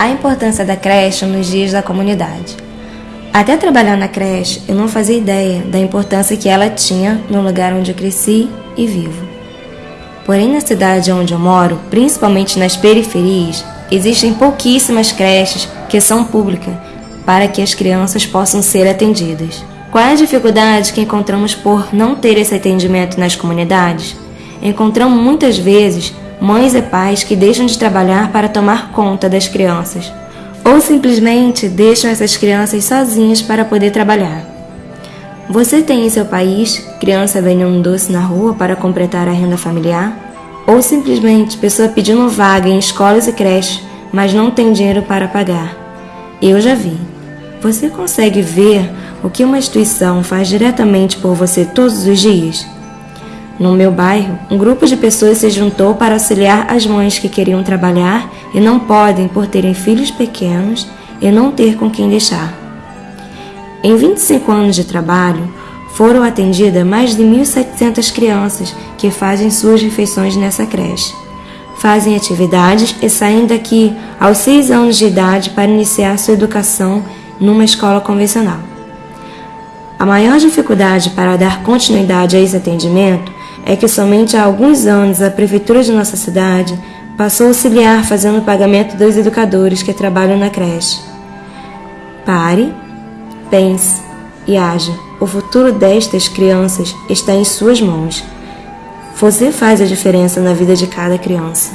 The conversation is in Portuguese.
a importância da creche nos dias da comunidade. Até trabalhar na creche, eu não fazia ideia da importância que ela tinha no lugar onde eu cresci e vivo. Porém, na cidade onde eu moro, principalmente nas periferias, existem pouquíssimas creches que são públicas para que as crianças possam ser atendidas. Qual é a dificuldade que encontramos por não ter esse atendimento nas comunidades? Encontramos muitas vezes mães e pais que deixam de trabalhar para tomar conta das crianças, ou simplesmente deixam essas crianças sozinhas para poder trabalhar. Você tem em seu país criança vendendo um doce na rua para completar a renda familiar? Ou simplesmente pessoa pedindo vaga em escolas e creches, mas não tem dinheiro para pagar? Eu já vi. Você consegue ver o que uma instituição faz diretamente por você todos os dias? No meu bairro, um grupo de pessoas se juntou para auxiliar as mães que queriam trabalhar e não podem por terem filhos pequenos e não ter com quem deixar. Em 25 anos de trabalho, foram atendidas mais de 1.700 crianças que fazem suas refeições nessa creche. Fazem atividades e saem daqui aos 6 anos de idade para iniciar sua educação numa escola convencional. A maior dificuldade para dar continuidade a esse atendimento é que somente há alguns anos a prefeitura de nossa cidade passou a auxiliar fazendo o pagamento dos educadores que trabalham na creche. Pare, pense e haja. O futuro destas crianças está em suas mãos. Você faz a diferença na vida de cada criança.